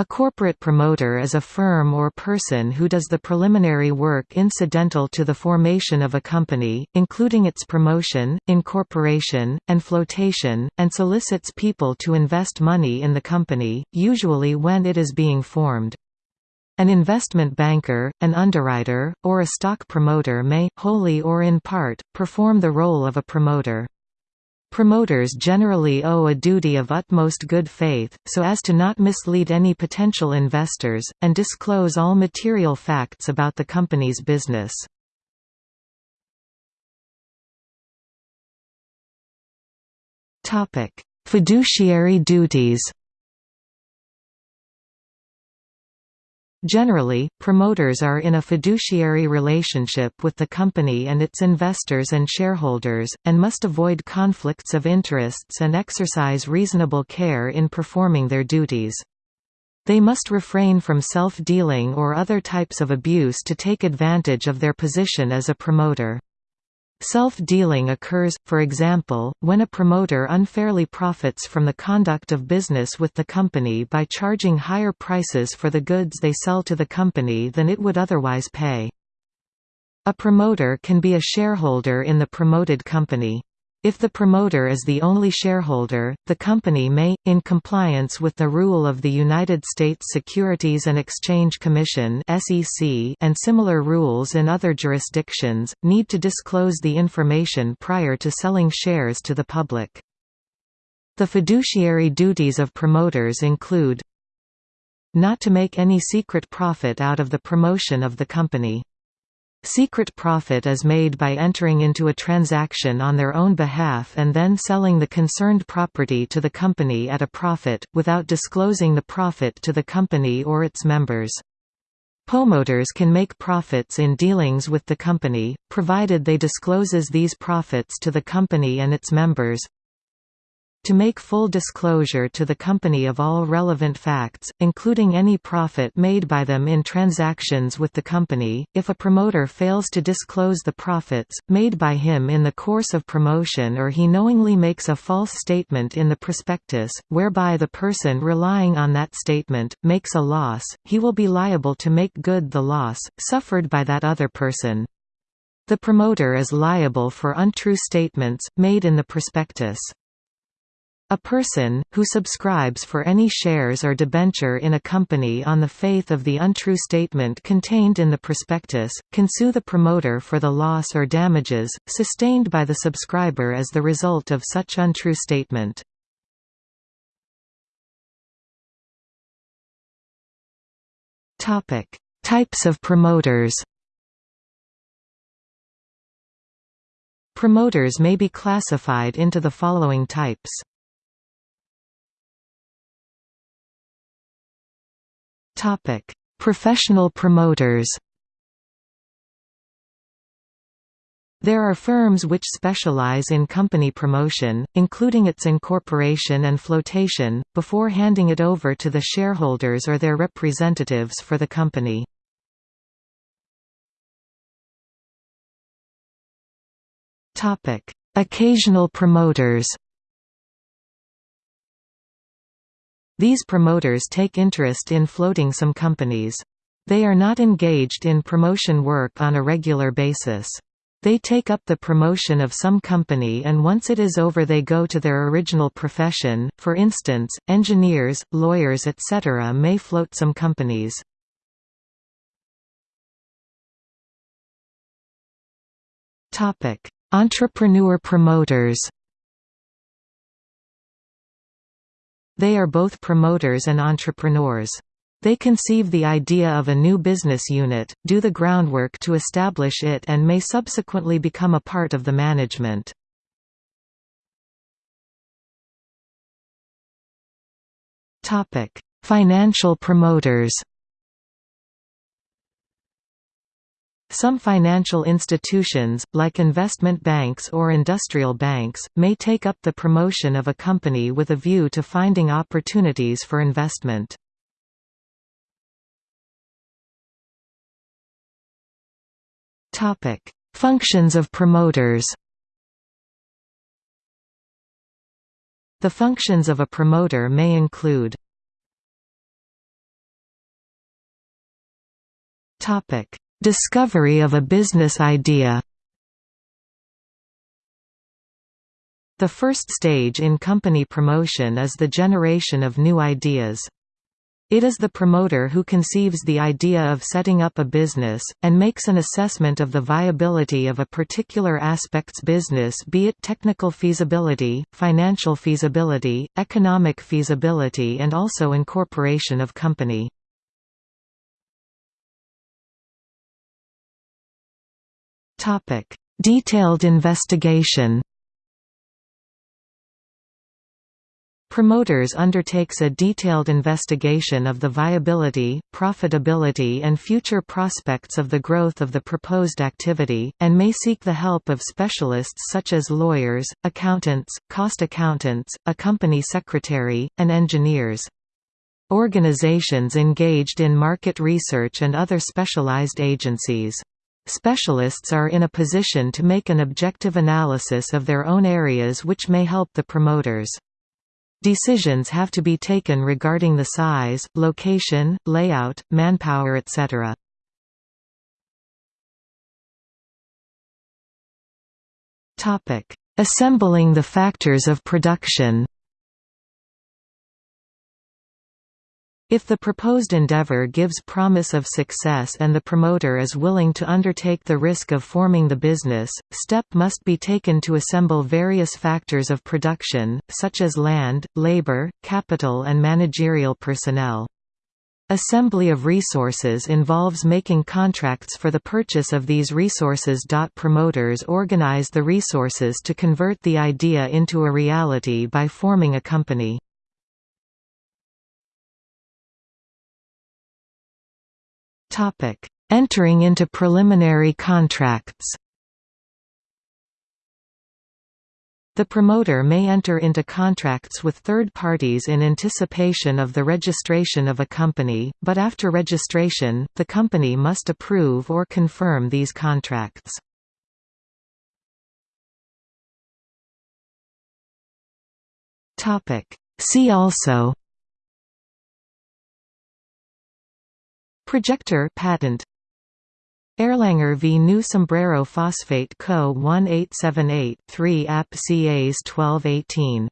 A corporate promoter is a firm or person who does the preliminary work incidental to the formation of a company, including its promotion, incorporation, and flotation, and solicits people to invest money in the company, usually when it is being formed. An investment banker, an underwriter, or a stock promoter may, wholly or in part, perform the role of a promoter. Promoters generally owe a duty of utmost good faith, so as to not mislead any potential investors, and disclose all material facts about the company's business. Fiduciary duties Generally, promoters are in a fiduciary relationship with the company and its investors and shareholders, and must avoid conflicts of interests and exercise reasonable care in performing their duties. They must refrain from self-dealing or other types of abuse to take advantage of their position as a promoter. Self-dealing occurs, for example, when a promoter unfairly profits from the conduct of business with the company by charging higher prices for the goods they sell to the company than it would otherwise pay. A promoter can be a shareholder in the promoted company. If the promoter is the only shareholder, the company may, in compliance with the rule of the United States Securities and Exchange Commission and similar rules in other jurisdictions, need to disclose the information prior to selling shares to the public. The fiduciary duties of promoters include not to make any secret profit out of the promotion of the company Secret profit is made by entering into a transaction on their own behalf and then selling the concerned property to the company at a profit, without disclosing the profit to the company or its members. Promoters can make profits in dealings with the company, provided they discloses these profits to the company and its members to make full disclosure to the company of all relevant facts, including any profit made by them in transactions with the company. If a promoter fails to disclose the profits, made by him in the course of promotion or he knowingly makes a false statement in the prospectus, whereby the person relying on that statement, makes a loss, he will be liable to make good the loss, suffered by that other person. The promoter is liable for untrue statements, made in the prospectus. A person, who subscribes for any shares or debenture in a company on the faith of the untrue statement contained in the prospectus, can sue the promoter for the loss or damages, sustained by the subscriber as the result of such untrue statement. Types of promoters Promoters may be classified into the following types Topic: Professional promoters. There are firms which specialize in company promotion, including its incorporation and flotation, before handing it over to the shareholders or their representatives for the company. Occasional promoters These promoters take interest in floating some companies. They are not engaged in promotion work on a regular basis. They take up the promotion of some company and once it is over they go to their original profession, for instance, engineers, lawyers etc. may float some companies. Entrepreneur promoters They are both promoters and entrepreneurs. They conceive the idea of a new business unit, do the groundwork to establish it and may subsequently become a part of the management. Financial promoters Some financial institutions, like investment banks or industrial banks, may take up the promotion of a company with a view to finding opportunities for investment. Functions of promoters The functions of a promoter may include Discovery of a business idea The first stage in company promotion is the generation of new ideas. It is the promoter who conceives the idea of setting up a business, and makes an assessment of the viability of a particular aspect's business be it technical feasibility, financial feasibility, economic feasibility and also incorporation of company. Detailed investigation Promoters undertakes a detailed investigation of the viability, profitability and future prospects of the growth of the proposed activity, and may seek the help of specialists such as lawyers, accountants, cost accountants, a company secretary, and engineers. Organizations engaged in market research and other specialized agencies. Specialists are in a position to make an objective analysis of their own areas which may help the promoters. Decisions have to be taken regarding the size, location, layout, manpower etc. Assembling the factors of production If the proposed endeavor gives promise of success and the promoter is willing to undertake the risk of forming the business, step must be taken to assemble various factors of production, such as land, labor, capital and managerial personnel. Assembly of resources involves making contracts for the purchase of these resources. Promoters organize the resources to convert the idea into a reality by forming a company. Topic: Entering into preliminary contracts. The promoter may enter into contracts with third parties in anticipation of the registration of a company, but after registration, the company must approve or confirm these contracts. See also Projector patent Erlanger v New Sombrero Phosphate Co. 1878-3 App CAs 1218